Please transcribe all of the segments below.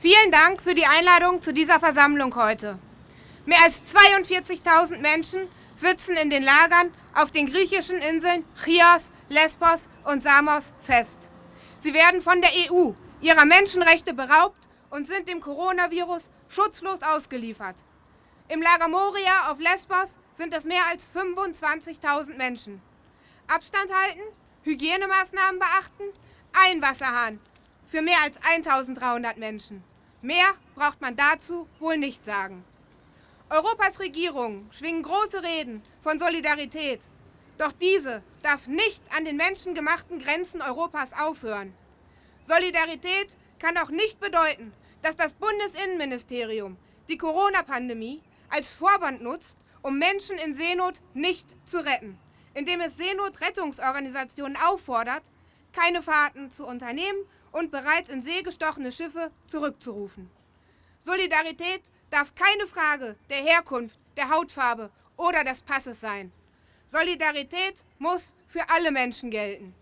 Vielen Dank für die Einladung zu dieser Versammlung heute. Mehr als 42.000 Menschen sitzen in den Lagern auf den griechischen Inseln Chios, Lesbos und Samos fest. Sie werden von der EU ihrer Menschenrechte beraubt und sind dem Coronavirus schutzlos ausgeliefert. Im Lager Moria auf Lesbos sind es mehr als 25.000 Menschen. Abstand halten, Hygienemaßnahmen beachten, ein Wasserhahn für mehr als 1300 Menschen. Mehr braucht man dazu wohl nicht sagen. Europas Regierungen schwingen große Reden von Solidarität. Doch diese darf nicht an den menschengemachten Grenzen Europas aufhören. Solidarität kann auch nicht bedeuten, dass das Bundesinnenministerium die Corona-Pandemie als Vorwand nutzt, um Menschen in Seenot nicht zu retten, indem es Seenotrettungsorganisationen auffordert, keine Fahrten zu unternehmen und bereits in See gestochene Schiffe zurückzurufen. Solidarität darf keine Frage der Herkunft, der Hautfarbe oder des Passes sein. Solidarität muss für alle Menschen gelten.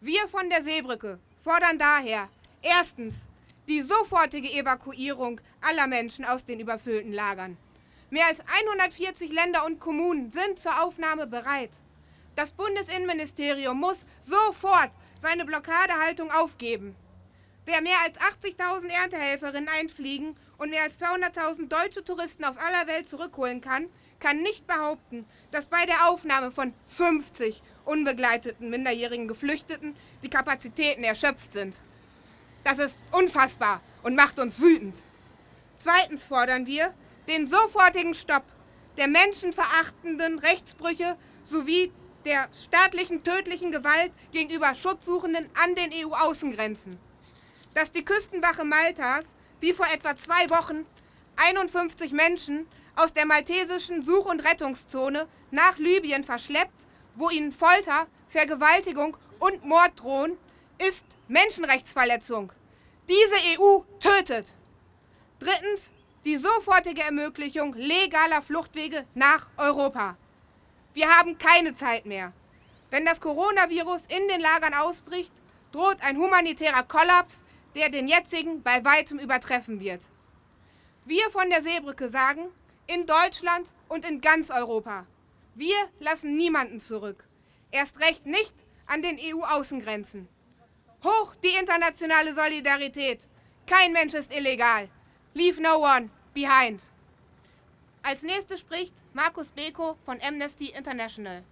Wir von der Seebrücke fordern daher erstens die sofortige Evakuierung aller Menschen aus den überfüllten Lagern. Mehr als 140 Länder und Kommunen sind zur Aufnahme bereit. Das Bundesinnenministerium muss sofort seine Blockadehaltung aufgeben. Wer mehr als 80.000 Erntehelferinnen einfliegen und mehr als 200.000 deutsche Touristen aus aller Welt zurückholen kann, kann nicht behaupten, dass bei der Aufnahme von 50 unbegleiteten minderjährigen Geflüchteten die Kapazitäten erschöpft sind. Das ist unfassbar und macht uns wütend. Zweitens fordern wir den sofortigen Stopp der menschenverachtenden Rechtsbrüche sowie der staatlichen tödlichen Gewalt gegenüber Schutzsuchenden an den EU-Außengrenzen. Dass die Küstenwache Maltas, wie vor etwa zwei Wochen, 51 Menschen aus der maltesischen Such- und Rettungszone nach Libyen verschleppt, wo ihnen Folter, Vergewaltigung und Mord drohen, ist Menschenrechtsverletzung. Diese EU tötet. Drittens die sofortige Ermöglichung legaler Fluchtwege nach Europa. Wir haben keine Zeit mehr. Wenn das Coronavirus in den Lagern ausbricht, droht ein humanitärer Kollaps, der den jetzigen bei weitem übertreffen wird. Wir von der Seebrücke sagen, in Deutschland und in ganz Europa, wir lassen niemanden zurück. Erst recht nicht an den EU-Außengrenzen. Hoch die internationale Solidarität. Kein Mensch ist illegal. Leave no one behind. Als nächstes spricht Markus Beko von Amnesty International.